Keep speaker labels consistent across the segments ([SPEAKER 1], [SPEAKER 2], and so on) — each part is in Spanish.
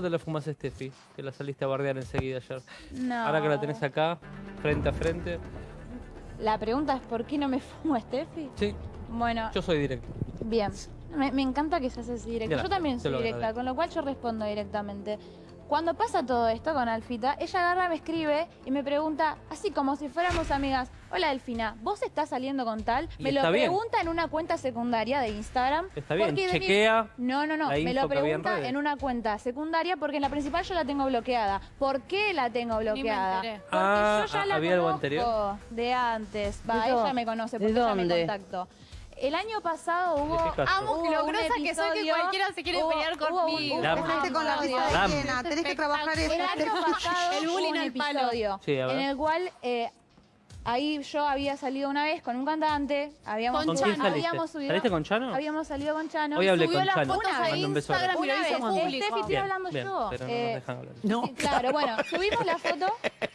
[SPEAKER 1] te lo fumas Steffi, que la saliste a bardear enseguida ayer.
[SPEAKER 2] No.
[SPEAKER 1] Ahora que la tenés acá, frente a frente.
[SPEAKER 2] La pregunta es ¿por qué no me fumo a Steffi?
[SPEAKER 1] Sí,
[SPEAKER 2] Bueno,
[SPEAKER 1] yo soy directo.
[SPEAKER 2] bien. Me, me encanta que seas así directo. Yo también soy directa, con lo cual yo respondo directamente. Cuando pasa todo esto con Alfita, ella agarra, me escribe y me pregunta, así como si fuéramos amigas, hola Delfina, ¿vos estás saliendo con tal?
[SPEAKER 1] Y
[SPEAKER 2] Me lo
[SPEAKER 1] bien.
[SPEAKER 2] pregunta en una cuenta secundaria de Instagram.
[SPEAKER 1] Está bien,
[SPEAKER 2] porque mi-
[SPEAKER 1] chequea
[SPEAKER 2] No, no, no, me lo
[SPEAKER 1] en
[SPEAKER 2] pregunta en una cuenta secundaria porque en la principal yo la tengo bloqueada. ¿Por qué la tengo bloqueada?
[SPEAKER 3] enteré.
[SPEAKER 2] Porque
[SPEAKER 1] Ah,
[SPEAKER 2] yo ya
[SPEAKER 1] ah,
[SPEAKER 2] la
[SPEAKER 1] ¿había algo anterior?
[SPEAKER 2] de antes. Va,
[SPEAKER 4] ¿De dó-
[SPEAKER 2] ella me conoce
[SPEAKER 4] de
[SPEAKER 2] porque ella me
[SPEAKER 4] dónde?
[SPEAKER 2] contactó. El año pasado hubo,
[SPEAKER 1] ¿De?
[SPEAKER 3] Amo
[SPEAKER 2] hubo un
[SPEAKER 3] que soy que
[SPEAKER 2] episodio-
[SPEAKER 3] cualquiera se quiere
[SPEAKER 2] hubo-
[SPEAKER 3] pelear conmigo.
[SPEAKER 1] Dame.
[SPEAKER 5] con la
[SPEAKER 1] Dame.
[SPEAKER 5] llena, tenés que trabajar
[SPEAKER 2] el año pasado
[SPEAKER 3] El
[SPEAKER 2] hubo
[SPEAKER 3] bullying
[SPEAKER 2] un
[SPEAKER 3] al palo.
[SPEAKER 2] episodio
[SPEAKER 1] Sí, a ver.
[SPEAKER 2] en el cual eh, ahí yo había salido una vez con un cantante, habíamos,
[SPEAKER 3] ¿Con
[SPEAKER 2] habíamos subido,
[SPEAKER 1] ¿Saliste con Chano?
[SPEAKER 2] habíamos salido con Chano.
[SPEAKER 1] Hoy hablé
[SPEAKER 3] Subió
[SPEAKER 1] con
[SPEAKER 3] las
[SPEAKER 1] Chano.
[SPEAKER 2] Una vez.
[SPEAKER 1] Un beso
[SPEAKER 3] Instagram
[SPEAKER 2] Una vez. Steffi, estoy hablando
[SPEAKER 1] bien,
[SPEAKER 2] yo.
[SPEAKER 1] pero no
[SPEAKER 2] Eh,
[SPEAKER 1] nos dejan hablar.
[SPEAKER 4] No.
[SPEAKER 2] Sí, claro, bueno, subimos la foto,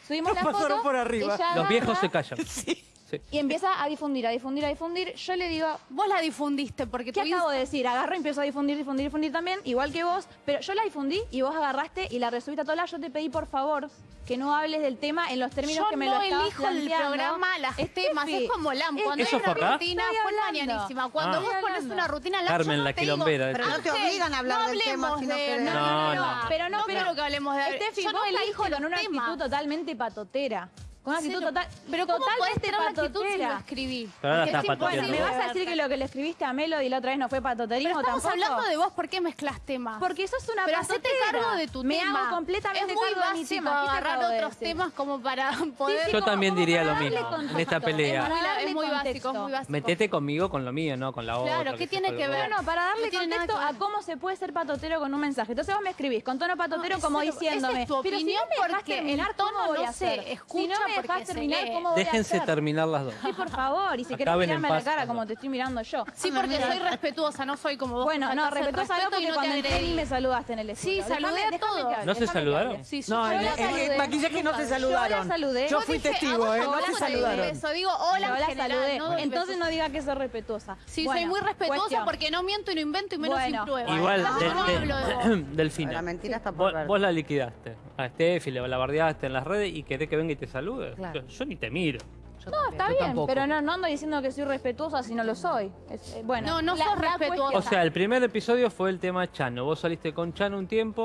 [SPEAKER 2] subimos la
[SPEAKER 4] pasaron
[SPEAKER 2] foto.
[SPEAKER 4] por arriba.
[SPEAKER 2] ella
[SPEAKER 1] Los viejos se callan.
[SPEAKER 4] Sí.
[SPEAKER 1] Sí.
[SPEAKER 2] Y empieza a difundir, a difundir, a difundir. Yo le digo,
[SPEAKER 3] Vos la difundiste porque
[SPEAKER 2] ¿qué acabo de decir? Agarro y empiezo a difundir, difundir, difundir también, igual que vos. Pero yo la difundí y vos agarraste y la resubiste a todas las. Yo te pedí, por favor, que no hables del tema en los términos
[SPEAKER 3] Yo
[SPEAKER 2] que me
[SPEAKER 3] no
[SPEAKER 2] lo estabas
[SPEAKER 3] elijo el programa, las
[SPEAKER 2] Steffi,
[SPEAKER 3] temas, es como LAM. Cuando
[SPEAKER 1] ¿Eso
[SPEAKER 3] hay una
[SPEAKER 1] acá?
[SPEAKER 3] rutina, fue mañanísima. Cuando
[SPEAKER 1] Ah.
[SPEAKER 3] vos pones una rutina, LAM,
[SPEAKER 1] Carmen,
[SPEAKER 3] yo no
[SPEAKER 1] la
[SPEAKER 3] te digo,
[SPEAKER 1] quilombera.
[SPEAKER 5] Pero no te
[SPEAKER 3] "Che,
[SPEAKER 5] obligan a hablar
[SPEAKER 3] no
[SPEAKER 5] del tema
[SPEAKER 3] hablemos
[SPEAKER 5] si no
[SPEAKER 3] de-. No,
[SPEAKER 1] No,
[SPEAKER 3] no,
[SPEAKER 1] no.
[SPEAKER 3] no.
[SPEAKER 2] Pero no,
[SPEAKER 3] No
[SPEAKER 2] pero
[SPEAKER 3] que hablemos de...
[SPEAKER 2] Steffi,
[SPEAKER 3] yo
[SPEAKER 2] vos la
[SPEAKER 3] elijo
[SPEAKER 2] dijo con una actitud totalmente patotera. Con una actitud total,
[SPEAKER 3] Pero ¿cómo podés
[SPEAKER 2] totalmente
[SPEAKER 3] tener actitud si lo escribí?
[SPEAKER 1] Ahora estás
[SPEAKER 3] es.
[SPEAKER 2] Bueno, ¿me vas a decir que lo que le escribiste a Melody la otra vez no fue patoterismo
[SPEAKER 3] Pero estamos
[SPEAKER 2] tampoco?
[SPEAKER 3] hablando de vos, ¿por qué mezclas temas?
[SPEAKER 2] Porque sos una
[SPEAKER 3] Pero hacete cargo de tu
[SPEAKER 2] Me
[SPEAKER 3] tema.
[SPEAKER 2] hago completamente
[SPEAKER 3] Es muy
[SPEAKER 2] cargo de mi
[SPEAKER 3] básico
[SPEAKER 2] tema. ¿Qué te
[SPEAKER 3] agarrar
[SPEAKER 2] de
[SPEAKER 3] otros
[SPEAKER 2] decir?
[SPEAKER 3] temas como para poder...
[SPEAKER 2] Sí,
[SPEAKER 1] Yo
[SPEAKER 2] como-
[SPEAKER 1] también
[SPEAKER 2] como
[SPEAKER 1] diría lo mismo en esta pelea.
[SPEAKER 3] Es muy- es básico, es muy básico.
[SPEAKER 1] Metete conmigo con lo mío, no con la otra.
[SPEAKER 3] Claro, ¿qué tiene que ver?
[SPEAKER 1] huevo.
[SPEAKER 2] Bueno, para darle
[SPEAKER 3] No
[SPEAKER 2] contexto a cómo se puede ser patotero con un mensaje. Entonces vos me escribís con tono patotero
[SPEAKER 3] No,
[SPEAKER 2] como diciéndome.
[SPEAKER 3] esa es tu
[SPEAKER 2] pero si
[SPEAKER 3] opinión
[SPEAKER 2] no me
[SPEAKER 3] porque
[SPEAKER 2] terminar,
[SPEAKER 3] el tono
[SPEAKER 2] ¿cómo voy
[SPEAKER 3] no
[SPEAKER 2] a
[SPEAKER 3] se
[SPEAKER 2] hacer? Si no me dejás
[SPEAKER 3] se
[SPEAKER 2] terminar,
[SPEAKER 3] lee.
[SPEAKER 2] ¿cómo voy a
[SPEAKER 1] Déjense
[SPEAKER 2] hacer?
[SPEAKER 1] terminar las dos.
[SPEAKER 2] Sí, por favor. Y si querés
[SPEAKER 1] Acaben en
[SPEAKER 2] mirarme a la
[SPEAKER 1] paz,
[SPEAKER 2] cara
[SPEAKER 1] las
[SPEAKER 2] como
[SPEAKER 1] dos.
[SPEAKER 2] te estoy mirando yo.
[SPEAKER 3] Sí, porque soy respetuosa, no soy como vos.
[SPEAKER 2] Bueno,
[SPEAKER 3] que
[SPEAKER 2] no,
[SPEAKER 3] faltás el
[SPEAKER 2] respetuosa no
[SPEAKER 3] respeto
[SPEAKER 2] porque
[SPEAKER 3] y
[SPEAKER 2] cuando
[SPEAKER 3] te
[SPEAKER 2] entré ni me saludaste en el estudio.
[SPEAKER 3] Sí, saludé a todos.
[SPEAKER 2] hable,
[SPEAKER 1] ¿No se
[SPEAKER 2] déjame que
[SPEAKER 1] saludaron?
[SPEAKER 2] hable.
[SPEAKER 3] Sí,
[SPEAKER 4] No,
[SPEAKER 3] yo
[SPEAKER 4] en
[SPEAKER 3] la
[SPEAKER 4] el, en el
[SPEAKER 3] saludé.
[SPEAKER 4] maquillaje no se saludaron.
[SPEAKER 2] saludé.
[SPEAKER 4] Yo
[SPEAKER 2] Yo
[SPEAKER 4] fui
[SPEAKER 3] dije,
[SPEAKER 4] testigo, ¿eh?
[SPEAKER 3] no
[SPEAKER 4] saludaron.
[SPEAKER 3] digo hola
[SPEAKER 2] Yo
[SPEAKER 3] en
[SPEAKER 2] la
[SPEAKER 3] general,
[SPEAKER 2] saludé.
[SPEAKER 3] no doy
[SPEAKER 2] Entonces
[SPEAKER 3] besos.
[SPEAKER 2] no diga que soy respetuosa.
[SPEAKER 3] Sí,
[SPEAKER 2] Bueno,
[SPEAKER 3] soy muy respetuosa
[SPEAKER 2] cuestión.
[SPEAKER 3] porque no miento y no invento y menos
[SPEAKER 2] Bueno.
[SPEAKER 3] sin pruebas.
[SPEAKER 1] Igual,
[SPEAKER 3] Yo
[SPEAKER 1] de-
[SPEAKER 3] no
[SPEAKER 1] de-
[SPEAKER 3] hablo de vos.
[SPEAKER 1] Delfina.
[SPEAKER 5] La mentira está por
[SPEAKER 1] Vos,
[SPEAKER 5] ver.
[SPEAKER 1] vos la liquidaste a Steffi, le la bardeaste en las redes y querés que venga y te salude.
[SPEAKER 4] Claro.
[SPEAKER 1] Yo, yo ni te miro.
[SPEAKER 2] No, está
[SPEAKER 4] Yo
[SPEAKER 2] bien,
[SPEAKER 4] tampoco.
[SPEAKER 2] pero no, no ando diciendo que soy respetuosa si no lo soy. Es- eh, bueno,
[SPEAKER 3] No, no sos respetuosa.
[SPEAKER 1] O sea, el primer episodio fue el tema Chano. Vos saliste con Chano un tiempo.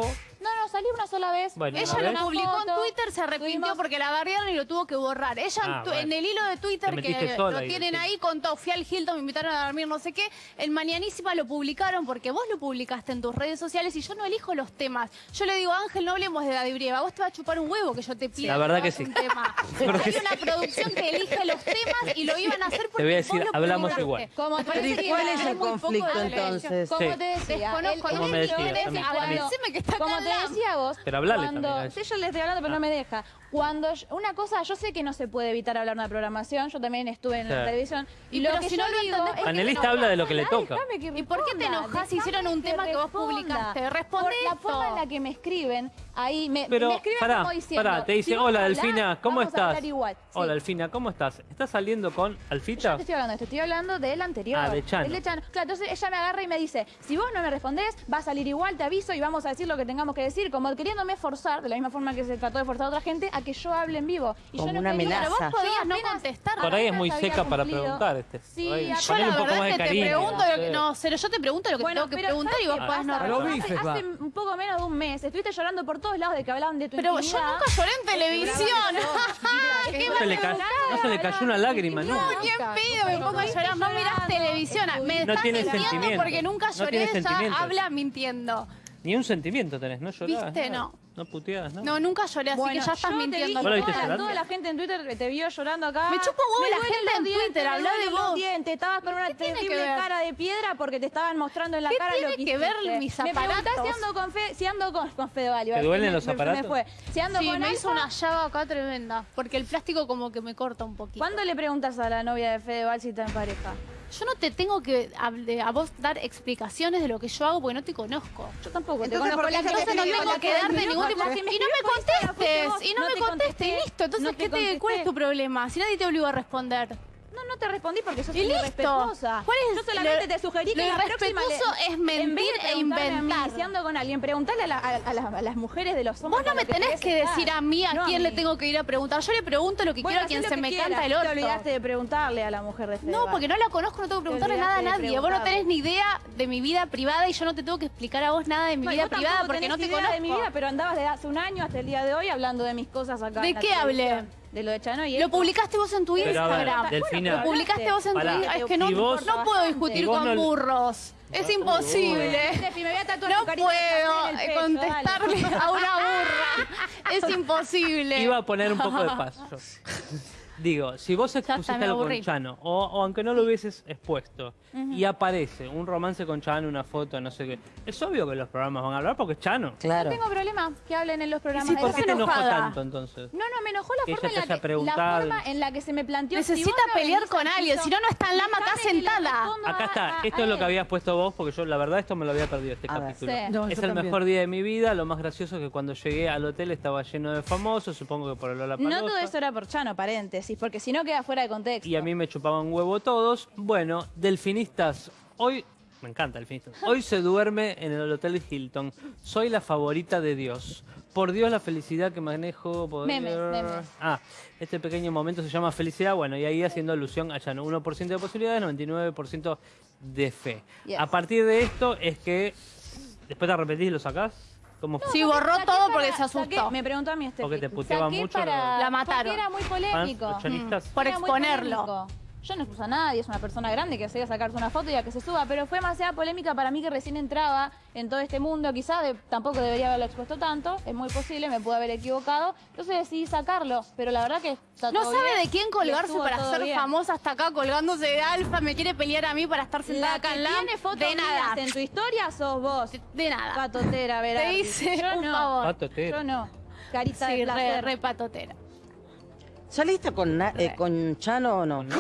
[SPEAKER 2] Salí una sola vez.
[SPEAKER 1] Bueno,
[SPEAKER 3] Ella lo
[SPEAKER 1] vez.
[SPEAKER 3] publicó en Twitter, se arrepintió
[SPEAKER 2] tuvimos-
[SPEAKER 3] porque la bardearon y lo tuvo que borrar. Ella en
[SPEAKER 1] Ah,
[SPEAKER 3] tu-
[SPEAKER 1] bueno.
[SPEAKER 3] en el hilo de Twitter
[SPEAKER 1] Te
[SPEAKER 3] que lo tienen ahí contó, fui al Hilton, me invitaron a dormir, no sé qué. En Mañanísima lo publicaron porque vos lo publicaste en tus redes sociales y yo no elijo los temas. Yo le digo, Ángel, no hablemos de David Brieva, vos te va a chupar un huevo que yo te pida.
[SPEAKER 1] La verdad
[SPEAKER 3] que
[SPEAKER 1] que sí.
[SPEAKER 3] un tema.
[SPEAKER 1] Porque
[SPEAKER 3] Hay una producción que elige los temas y lo iban a hacer porque
[SPEAKER 1] voy a
[SPEAKER 3] vos
[SPEAKER 1] decir,
[SPEAKER 3] lo
[SPEAKER 1] hablamos
[SPEAKER 3] publicaste.
[SPEAKER 1] igual.
[SPEAKER 2] Como te
[SPEAKER 4] ¿y
[SPEAKER 3] que
[SPEAKER 4] cuál es el
[SPEAKER 3] muy poco
[SPEAKER 4] conflicto entonces?
[SPEAKER 2] Como te decía,
[SPEAKER 3] Desconozco,
[SPEAKER 2] el-
[SPEAKER 3] no que está
[SPEAKER 2] Como te
[SPEAKER 3] al
[SPEAKER 2] decía vos,
[SPEAKER 1] Pero hablale
[SPEAKER 2] cuando,
[SPEAKER 1] también a ella.
[SPEAKER 2] sí, yo le estoy hablando, pero
[SPEAKER 1] Ah.
[SPEAKER 2] no me deja. Cuando yo- una cosa, yo sé que no se puede evitar hablar de una programación, yo también estuve en la televisión. Y, lo
[SPEAKER 3] pero
[SPEAKER 2] que
[SPEAKER 3] si
[SPEAKER 2] yo
[SPEAKER 3] no lo
[SPEAKER 2] digo
[SPEAKER 3] entendés,
[SPEAKER 2] es
[SPEAKER 3] ¿por qué
[SPEAKER 2] que
[SPEAKER 1] Analista
[SPEAKER 3] te
[SPEAKER 1] habla de lo que le toca.
[SPEAKER 2] que
[SPEAKER 3] ¿Y por qué te enojas si hicieron un tema que vos publicaste? Responde
[SPEAKER 2] Por la forma en la que me escriben, ahí me,
[SPEAKER 1] Pero,
[SPEAKER 2] me escriben
[SPEAKER 1] pará,
[SPEAKER 2] como diciendo...
[SPEAKER 1] pará, te dice,
[SPEAKER 2] si
[SPEAKER 1] hola Delfina, ¿cómo
[SPEAKER 2] vamos a
[SPEAKER 1] estás?
[SPEAKER 2] hablar igual. Sí.
[SPEAKER 1] Hola Delfina, ¿cómo estás? ¿Estás saliendo con
[SPEAKER 2] Yo
[SPEAKER 1] Alfita?
[SPEAKER 2] no te estoy hablando de esto, estoy hablando del anterior.
[SPEAKER 1] Ah, de Chano.
[SPEAKER 2] del Claro, entonces ella me agarra y me dice, si vos no me respondés, va a salir igual, te aviso y vamos a decir lo que tengamos que decir, como queriéndome forzar, de la misma forma que se trató de forzar a otra gente, a que yo hable en vivo. Y
[SPEAKER 4] Como
[SPEAKER 2] yo no
[SPEAKER 4] una
[SPEAKER 2] quería.
[SPEAKER 4] amenaza.
[SPEAKER 3] Pero vos podías no contestar.
[SPEAKER 1] Por ahí es muy
[SPEAKER 2] apenas había
[SPEAKER 1] seca para
[SPEAKER 2] cumplido.
[SPEAKER 1] preguntar este.
[SPEAKER 2] Sí,
[SPEAKER 1] Por ahí,
[SPEAKER 2] a-
[SPEAKER 3] Yo
[SPEAKER 1] ponele
[SPEAKER 3] la
[SPEAKER 1] un poco
[SPEAKER 3] verdad
[SPEAKER 1] más de
[SPEAKER 3] es que te pregunto
[SPEAKER 1] no
[SPEAKER 3] lo que...
[SPEAKER 1] sé.
[SPEAKER 3] No, cero, yo te pregunto lo que
[SPEAKER 2] Bueno,
[SPEAKER 3] tengo que
[SPEAKER 2] pero
[SPEAKER 3] preguntar y vos
[SPEAKER 2] ¿sabes
[SPEAKER 3] podés no
[SPEAKER 2] pasa?
[SPEAKER 4] A lo
[SPEAKER 3] responder.
[SPEAKER 4] bife,
[SPEAKER 2] hace,
[SPEAKER 4] va.
[SPEAKER 2] hace un poco menos de un mes estuviste llorando por todos lados de que hablaban de tu
[SPEAKER 3] Pero yo
[SPEAKER 2] intimidad.
[SPEAKER 3] nunca lloré en televisión. ¿Qué
[SPEAKER 1] No se le, ca- no se le cayó una lágrima,
[SPEAKER 3] No,
[SPEAKER 1] ¿no?
[SPEAKER 3] ni en pedo me pongo a llorar. No mirás televisión. Me
[SPEAKER 1] No
[SPEAKER 3] estás
[SPEAKER 1] tiene
[SPEAKER 3] mintiendo
[SPEAKER 1] sentimiento.
[SPEAKER 3] porque nunca
[SPEAKER 1] No
[SPEAKER 3] lloré.
[SPEAKER 1] tiene
[SPEAKER 3] ya
[SPEAKER 1] sentimiento.
[SPEAKER 3] habla mintiendo.
[SPEAKER 1] Ni un sentimiento tenés, ¿no llorás?
[SPEAKER 3] Viste,
[SPEAKER 1] nada.
[SPEAKER 3] no.
[SPEAKER 1] No puteás, ¿no?
[SPEAKER 3] No, nunca lloré, así
[SPEAKER 2] Bueno,
[SPEAKER 3] que ya estás
[SPEAKER 2] yo te
[SPEAKER 3] mintiendo.
[SPEAKER 2] dije,
[SPEAKER 1] ¿Vos lo viste
[SPEAKER 2] toda, la gente en Twitter que te vio llorando acá.
[SPEAKER 3] Me chupa un huevo la gente en
[SPEAKER 2] dientes,
[SPEAKER 3] Twitter,
[SPEAKER 2] me
[SPEAKER 3] habla de vos.
[SPEAKER 2] dientes. Estabas con una terrible cara de piedra porque te estaban mostrando en la
[SPEAKER 3] ¿Qué
[SPEAKER 2] cara
[SPEAKER 3] tiene
[SPEAKER 2] lo que
[SPEAKER 3] que ver
[SPEAKER 2] hiciste.
[SPEAKER 3] mis
[SPEAKER 2] Me preguntás si
[SPEAKER 3] aparatos?
[SPEAKER 2] ando con, fe, si ando con, con Fedeval. iba a
[SPEAKER 1] ¿Te duelen
[SPEAKER 2] me-
[SPEAKER 1] los aparatos?
[SPEAKER 2] Me fue. Si ando
[SPEAKER 3] Sí,
[SPEAKER 2] con
[SPEAKER 3] me
[SPEAKER 2] Alfa,
[SPEAKER 3] hizo una llaga acá tremenda. Porque el plástico como que me corta un poquito.
[SPEAKER 2] ¿Cuándo le preguntas a la novia de Fedeval si está en pareja?
[SPEAKER 3] Yo no te tengo que a vos dar explicaciones de lo que yo hago porque no te conozco.
[SPEAKER 2] Yo tampoco te
[SPEAKER 5] Entonces,
[SPEAKER 2] conozco.
[SPEAKER 5] ¿por qué
[SPEAKER 2] La
[SPEAKER 5] se te
[SPEAKER 2] entonces
[SPEAKER 5] escribe
[SPEAKER 2] no tengo que darte ningún tipo de
[SPEAKER 3] Y no me contestes, y no, me
[SPEAKER 2] te
[SPEAKER 3] contestes, y listo. Entonces, ¿qué te, ¿cuál es tu problema? Si nadie te obligó a responder.
[SPEAKER 2] No, no te respondí porque sos
[SPEAKER 3] listo.
[SPEAKER 2] irrespetuosa.
[SPEAKER 3] ¿Cuál es
[SPEAKER 2] Yo solamente
[SPEAKER 3] lo-
[SPEAKER 2] te sugerí que
[SPEAKER 3] lo
[SPEAKER 2] la próxima le-
[SPEAKER 3] es mentir e inventar.
[SPEAKER 2] si ando con alguien, preguntarle a, la- a- a las, a las mujeres de los hombres.
[SPEAKER 3] Vos no me
[SPEAKER 2] que
[SPEAKER 3] tenés que
[SPEAKER 2] estar.
[SPEAKER 3] decir a mí a
[SPEAKER 2] No
[SPEAKER 3] quién le
[SPEAKER 2] mí.
[SPEAKER 3] tengo que ir a preguntar. Yo le pregunto lo que
[SPEAKER 2] Bueno,
[SPEAKER 3] quiero a quien se me
[SPEAKER 2] que
[SPEAKER 3] canta
[SPEAKER 2] quieras.
[SPEAKER 3] el
[SPEAKER 2] Te
[SPEAKER 3] orto.
[SPEAKER 2] olvidaste de preguntarle a la mujer de Fede.
[SPEAKER 3] No, porque no la conozco, no tengo que preguntarle nada a nadie. Vos no tenés ni idea de mi vida privada y yo no te tengo que explicar a vos nada de mi
[SPEAKER 2] No,
[SPEAKER 3] vida privada porque no te
[SPEAKER 2] idea
[SPEAKER 3] conozco.
[SPEAKER 2] de mi vida, pero andabas desde hace un año hasta el día de hoy hablando de mis cosas acá.
[SPEAKER 3] ¿De
[SPEAKER 2] en
[SPEAKER 3] qué hablé?
[SPEAKER 2] De lo de Chano y
[SPEAKER 3] Lo publicaste vos en tu
[SPEAKER 1] Pero a ver,
[SPEAKER 3] Instagram.
[SPEAKER 1] Delfina.
[SPEAKER 3] Lo publicaste vos en tu
[SPEAKER 1] Pará.
[SPEAKER 3] Instagram. Es que no,
[SPEAKER 1] vos-
[SPEAKER 3] no puedo discutir
[SPEAKER 1] vos
[SPEAKER 3] con
[SPEAKER 1] no-
[SPEAKER 3] burros. Es imposible.
[SPEAKER 2] Steffi, me voy a tatuar
[SPEAKER 3] No
[SPEAKER 2] tu carita de
[SPEAKER 3] puedo
[SPEAKER 2] carne en el pecho,
[SPEAKER 3] contestarle
[SPEAKER 2] dale.
[SPEAKER 3] a una burra. Es imposible.
[SPEAKER 1] Iba a poner un poco de paz. yo. Digo, si vos
[SPEAKER 3] está,
[SPEAKER 1] expusiste algo con. Chano, o, o aunque no lo hubieses expuesto, y aparece un romance con Chano, una foto, no sé qué, es obvio que los programas van a hablar porque es Chano.
[SPEAKER 4] Claro.
[SPEAKER 2] No tengo problema que hablen en los programas
[SPEAKER 1] ¿Y
[SPEAKER 2] de
[SPEAKER 1] por qué te enojó tanto entonces?
[SPEAKER 2] No, no, me enojó la
[SPEAKER 1] Que
[SPEAKER 2] forma, en la que, la forma en la que se me planteó. si
[SPEAKER 3] Necesita pelear con
[SPEAKER 2] al
[SPEAKER 3] alguien, si no, no está en lama,
[SPEAKER 2] le
[SPEAKER 3] sentada.
[SPEAKER 1] Acá está,
[SPEAKER 2] a-
[SPEAKER 1] esto
[SPEAKER 2] a
[SPEAKER 1] es lo que habías puesto vos, porque yo la verdad esto me lo había perdido este
[SPEAKER 4] A ver.
[SPEAKER 1] capítulo.
[SPEAKER 2] Sí.
[SPEAKER 4] No,
[SPEAKER 1] es el
[SPEAKER 4] también.
[SPEAKER 1] mejor día de mi vida, lo más gracioso es que cuando llegué al hotel estaba lleno de famosos, supongo que por el Lola
[SPEAKER 2] No todo eso era por Chano, paréntesis, porque si no queda fuera de contexto.
[SPEAKER 1] y a mí me chupaban huevo todos. Bueno, delfinistas, hoy me encanta delfinistas. Hoy se duerme en el hotel Hilton. Soy la favorita de Dios. Por Dios la felicidad que manejo. por-
[SPEAKER 2] Memes, memes.
[SPEAKER 1] Ah, este pequeño momento se llama felicidad. Bueno, y ahí haciendo alusión a Llano. 1% de posibilidades, 99% de fe.
[SPEAKER 2] Yes.
[SPEAKER 1] A partir de esto es que después te repetís y lo sacás. ¿Cómo fue?
[SPEAKER 3] Sí, borró
[SPEAKER 2] Saqué
[SPEAKER 3] todo
[SPEAKER 2] para-
[SPEAKER 3] porque se asustó.
[SPEAKER 2] saqué- me preguntó a mí este
[SPEAKER 1] Porque te puteaba
[SPEAKER 2] Saqué
[SPEAKER 1] mucho,
[SPEAKER 2] para-
[SPEAKER 3] La mataron.
[SPEAKER 2] Porque era muy polémico.
[SPEAKER 3] Por
[SPEAKER 2] Era muy
[SPEAKER 3] exponerlo.
[SPEAKER 2] polémico. Yo no expuso a nadie, es una persona grande que se a sacarse una foto y a que se suba, pero fue demasiada polémica para mí que recién entraba en todo este mundo, quizás de- tampoco debería haberlo expuesto tanto, es muy posible, me pude haber equivocado, entonces decidí sacarlo, pero la verdad que está
[SPEAKER 3] No
[SPEAKER 2] todo
[SPEAKER 3] sabe
[SPEAKER 2] bien
[SPEAKER 3] de quién colgarse para ser
[SPEAKER 2] bien.
[SPEAKER 3] famosa hasta acá colgándose de alfa. Me quiere pelear a mí para estar sentada
[SPEAKER 2] La
[SPEAKER 3] acá
[SPEAKER 2] que
[SPEAKER 3] en la
[SPEAKER 2] tiene fotos
[SPEAKER 3] De nada.
[SPEAKER 2] en tu historia sos vos.
[SPEAKER 3] De nada.
[SPEAKER 2] Patotera, verás.
[SPEAKER 3] Te hice
[SPEAKER 2] Yo
[SPEAKER 3] un
[SPEAKER 2] no.
[SPEAKER 3] favor.
[SPEAKER 1] Patotera.
[SPEAKER 2] Yo no. Carita de
[SPEAKER 3] re patotera.
[SPEAKER 4] ¿Saliste con, na- eh, con Chano o no?
[SPEAKER 3] ¿Con qué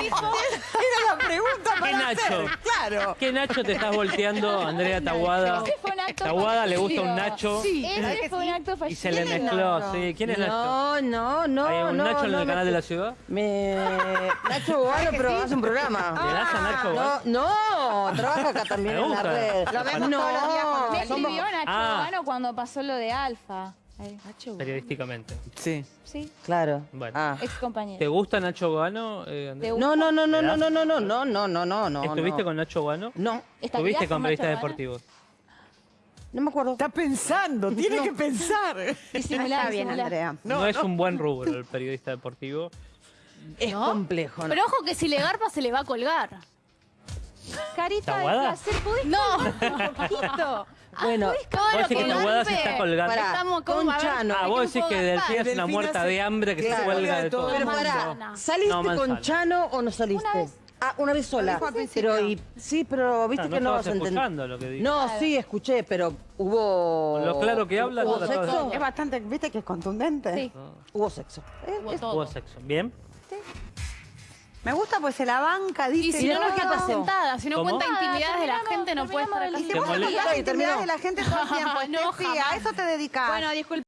[SPEAKER 3] tipo?
[SPEAKER 5] Era la pregunta
[SPEAKER 1] ¿Qué
[SPEAKER 5] para
[SPEAKER 1] Nacho?
[SPEAKER 5] hacer, Claro.
[SPEAKER 1] ¿Qué Nacho te estás volteando, Andrea Taguada?
[SPEAKER 2] Ese fue un acto
[SPEAKER 1] Taguada le gusta un Nacho
[SPEAKER 2] Ese fue un acto fallido.
[SPEAKER 1] y se le mezcló. Sí, ¿quién es Nacho?
[SPEAKER 4] No, no, no.
[SPEAKER 1] ¿Hay un
[SPEAKER 4] no,
[SPEAKER 1] Nacho en
[SPEAKER 4] no
[SPEAKER 1] el
[SPEAKER 4] me-
[SPEAKER 1] canal de la ciudad?
[SPEAKER 4] Me... Nacho Bogano, pero hace un programa.
[SPEAKER 1] ¿Le das a Nacho? vos?
[SPEAKER 4] No, no, trabaja acá también en la red.
[SPEAKER 1] Lo vemos
[SPEAKER 4] no,
[SPEAKER 5] todos los días
[SPEAKER 2] Me escribió Nacho
[SPEAKER 1] Ah.
[SPEAKER 2] Bogano cuando pasó lo de Alfa.
[SPEAKER 1] Periodísticamente.
[SPEAKER 5] Sí.
[SPEAKER 2] Sí,
[SPEAKER 4] Claro.
[SPEAKER 1] Bueno.
[SPEAKER 4] Ah.
[SPEAKER 2] ex
[SPEAKER 1] ¿Te
[SPEAKER 2] compañero.
[SPEAKER 1] gusta Nacho Gano? Eh?
[SPEAKER 2] ¿Te
[SPEAKER 4] No, no, no, no,
[SPEAKER 1] ¿Le
[SPEAKER 4] no, no, no, no, no, no, no, no, no.
[SPEAKER 1] ¿Estuviste
[SPEAKER 4] no.
[SPEAKER 1] con Nacho Gano?
[SPEAKER 4] No,
[SPEAKER 1] ¿Estuviste con periodistas deportivos?
[SPEAKER 4] no me acuerdo.
[SPEAKER 5] Está pensando, tiene que pensar.
[SPEAKER 2] Disimular, disimular.
[SPEAKER 1] No, es un buen rubro el periodista deportivo.
[SPEAKER 4] Es
[SPEAKER 3] ¿No?
[SPEAKER 4] complejo. ¿no?
[SPEAKER 3] Pero ojo que si le garpa se le va a colgar.
[SPEAKER 2] Carita de placer, ¿pudiste
[SPEAKER 3] No.
[SPEAKER 4] Bueno,
[SPEAKER 1] Vos decís que
[SPEAKER 3] que
[SPEAKER 1] Taguada se está colgando.
[SPEAKER 4] Pará,
[SPEAKER 3] Estamos como,
[SPEAKER 4] con Chano.
[SPEAKER 1] Ah,
[SPEAKER 3] ¿de
[SPEAKER 1] vos decís que? Delfina es una muerta de hambre que se cuelga de
[SPEAKER 5] todo.
[SPEAKER 4] pero pará. ¿saliste
[SPEAKER 1] No,
[SPEAKER 4] con. Chano o no saliste? Ah, una vez sola. Pero, y, sí, pero viste
[SPEAKER 1] Ah, no
[SPEAKER 4] que no vas a entender.
[SPEAKER 1] lo que.
[SPEAKER 4] No, sí, escuché, pero hubo.
[SPEAKER 1] Con lo claro que habla,
[SPEAKER 4] ¿Hubo
[SPEAKER 1] no
[SPEAKER 4] sexo?
[SPEAKER 5] Es bastante, viste que es contundente.
[SPEAKER 2] Sí.
[SPEAKER 4] Hubo sexo. Eh,
[SPEAKER 3] Hubo todo.
[SPEAKER 1] Hubo sexo. ¿Bien?
[SPEAKER 5] Me gusta pues se la banca, dice.
[SPEAKER 3] Y si no, no
[SPEAKER 4] ¿qué
[SPEAKER 3] queda
[SPEAKER 4] pasó?
[SPEAKER 3] sentada. Si no
[SPEAKER 1] ¿Cómo?
[SPEAKER 3] cuenta intimidades de la gente, no puede estar acá.
[SPEAKER 5] Y si
[SPEAKER 1] ¿Te
[SPEAKER 5] vos contás
[SPEAKER 4] terminó.
[SPEAKER 5] intimidades de la gente todo el tiempo,
[SPEAKER 3] No,
[SPEAKER 5] a eso te dedicas.
[SPEAKER 2] Bueno, disculpa.